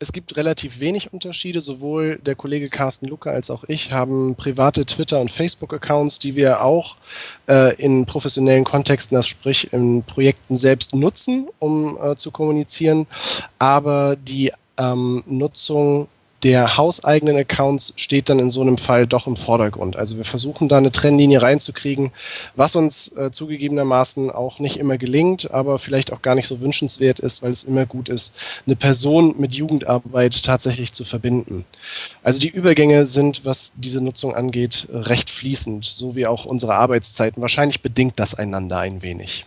es gibt relativ wenig Unterschiede. Sowohl der Kollege Carsten Lucke als auch ich haben private Twitter- und Facebook-Accounts, die wir auch äh, in professionellen Kontexten, das sprich in Projekten selbst nutzen, um äh, zu kommunizieren. Aber die ähm, Nutzung der hauseigenen Accounts steht dann in so einem Fall doch im Vordergrund. Also wir versuchen da eine Trennlinie reinzukriegen, was uns äh, zugegebenermaßen auch nicht immer gelingt, aber vielleicht auch gar nicht so wünschenswert ist, weil es immer gut ist, eine Person mit Jugendarbeit tatsächlich zu verbinden. Also die Übergänge sind, was diese Nutzung angeht, recht fließend, so wie auch unsere Arbeitszeiten. Wahrscheinlich bedingt das einander ein wenig.